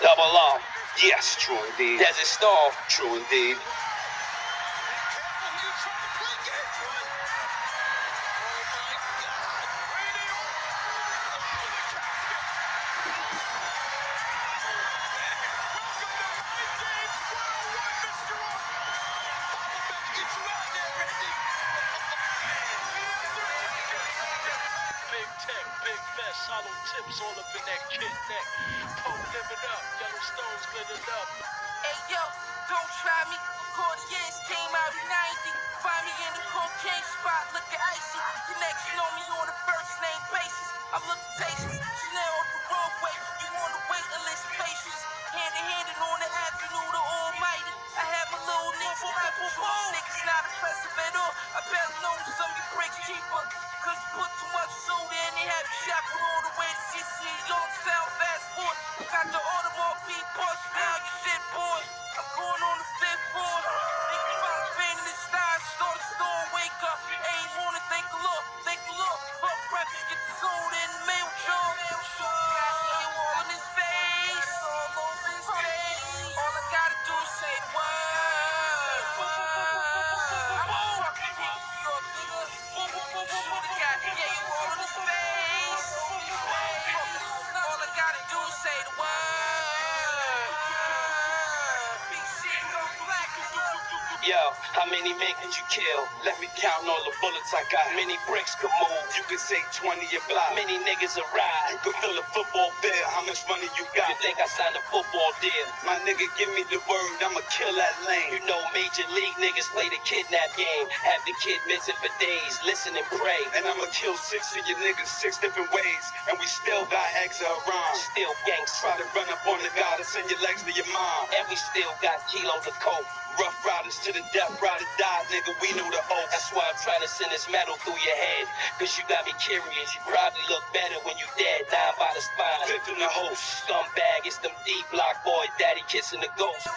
Double R. Yes, true indeed. Desert Storm. True indeed. Tech, big vest, hollow tips all up in that kid neck. Pope living up, yellow stones glittered up. Hey yo, don't try me. Cartiers came out in 90. Find me in the cocaine spot, looking icy. Next know me on a first name basis. I'm looking tasteless. Chanel off the roadway. You on the waiting list, patience. Hand in hand and on the avenue, the almighty. I have my little niggas not control. Niggas not impressive at all. I better know some of you bricks cheaper. Cause you put too much have you all the way to CC. Long sound fast forward. Got the Audemars P bust down, you shit boy. I'm going on the fifth floor. Niggas find pain in the style, start a storm, wake up. Ain't wanna thank the Lord, thank the Lord. Fuck breakfast, get the soda in the mail jar. Got you all in his face, all I gotta do is say word. I'm Yo, how many men could you kill? Let me count all the bullets I got. Many bricks could move. You can say 20 a block. Many niggas a ride. You can fill a football bill. How much money you got? You think I signed a football deal? My nigga, give me the word. I'ma kill that lane. You know major league niggas play the kidnap game. Have the kid missing for days. Listen and pray. And I'ma kill six of your niggas six different ways. And we still got extra rhyme. Still gangsta. Try to run up on the to send your legs to your mom. And we still got kilos of coke. Ruff Ryders to the death, ride or die, nigga. We knew the oath. That's why I'm trying to send this metal through your head. Cause you got me curious. You probably look better when you dead. Nine by the spine. Fifth in the host. Scumbag, it's them D block boy, daddy kissing the ghost.